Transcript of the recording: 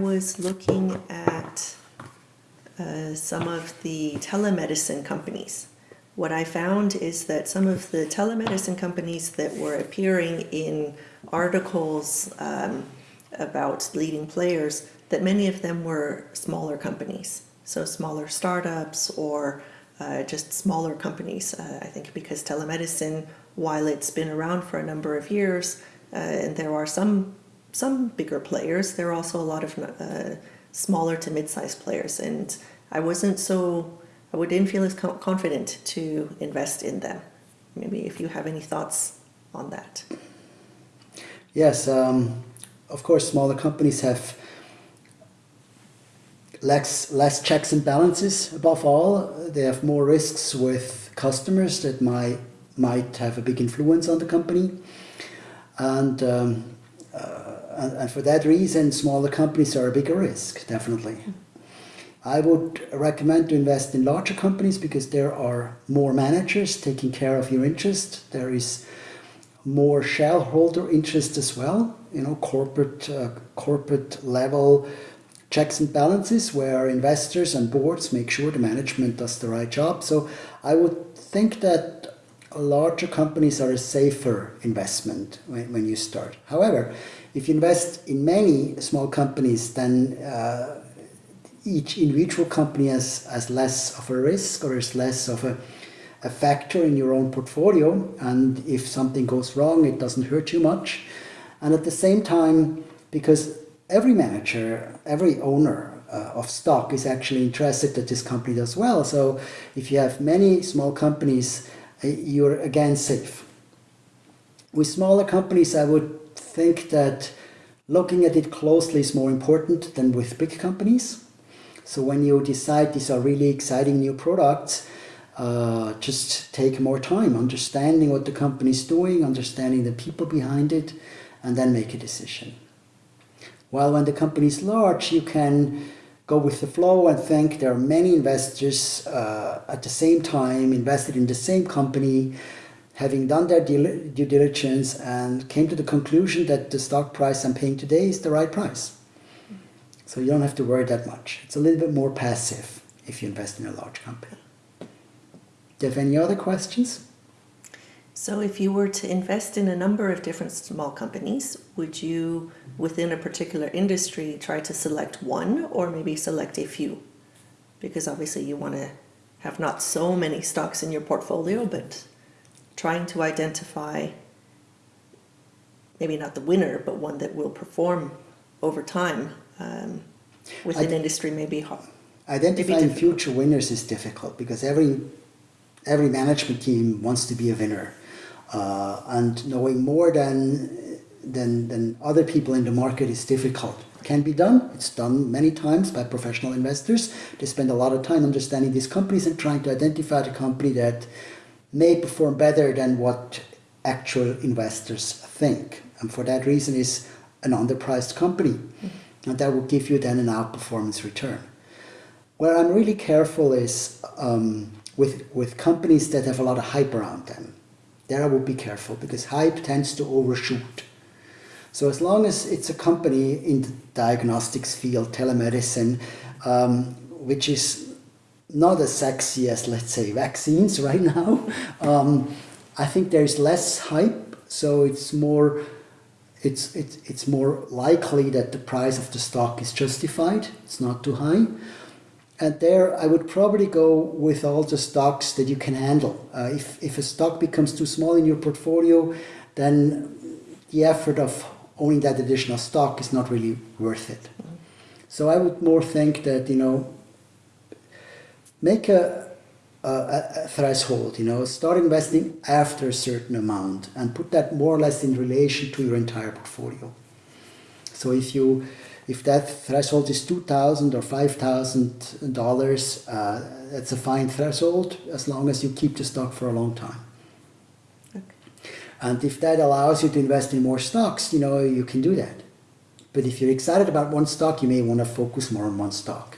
was looking at uh, some of the telemedicine companies. What I found is that some of the telemedicine companies that were appearing in articles um, about leading players, that many of them were smaller companies. So smaller startups or uh, just smaller companies. Uh, I think because telemedicine, while it's been around for a number of years, uh, and there are some some bigger players, there are also a lot of uh, smaller to mid-sized players, and I wasn't so I didn't feel as confident to invest in them. Maybe if you have any thoughts on that. Yes, um, of course, smaller companies have less less checks and balances. Above all, they have more risks with customers that might might have a big influence on the company, and um, and, and, for that reason, smaller companies are a bigger risk, definitely. I would recommend to invest in larger companies because there are more managers taking care of your interest. There is more shareholder interest as well, you know, corporate uh, corporate level checks and balances where investors and boards make sure the management does the right job. So I would think that larger companies are a safer investment when, when you start. However, if you invest in many small companies, then uh, each individual company has, has less of a risk or is less of a, a factor in your own portfolio. And if something goes wrong, it doesn't hurt you much. And at the same time, because every manager, every owner uh, of stock is actually interested that this company does well. So if you have many small companies, you're again safe. With smaller companies, I would think that looking at it closely is more important than with big companies. So when you decide these are really exciting new products, uh, just take more time understanding what the company is doing, understanding the people behind it, and then make a decision. While when the company is large, you can go with the flow and think there are many investors uh, at the same time invested in the same company, having done their due diligence and came to the conclusion that the stock price I'm paying today is the right price. So you don't have to worry that much. It's a little bit more passive if you invest in a large company. Do you have any other questions? So if you were to invest in a number of different small companies, would you, within a particular industry, try to select one or maybe select a few? Because obviously you want to have not so many stocks in your portfolio, but trying to identify maybe not the winner, but one that will perform over time um, within industry maybe hard. Identifying future winners is difficult because every every management team wants to be a winner uh, and knowing more than, than, than other people in the market is difficult. It can be done. It's done many times by professional investors. They spend a lot of time understanding these companies and trying to identify the company that may perform better than what actual investors think. And for that reason is an underpriced company. And that will give you then an outperformance return. Where I'm really careful is um, with, with companies that have a lot of hype around them there I would be careful because hype tends to overshoot. So as long as it's a company in the diagnostics field, telemedicine, um, which is not as sexy as, let's say, vaccines right now, um, I think there's less hype, so it's more, it's, it's, it's more likely that the price of the stock is justified, it's not too high. And there I would probably go with all the stocks that you can handle. Uh, if, if a stock becomes too small in your portfolio, then the effort of owning that additional stock is not really worth it. So I would more think that, you know, make a, a, a, threshold, you know, start investing after a certain amount and put that more or less in relation to your entire portfolio. So if you if that threshold is $2,000 or $5,000, that's uh, a fine threshold as long as you keep the stock for a long time. And if that allows you to invest in more stocks, you know, you can do that. But if you're excited about one stock, you may want to focus more on one stock.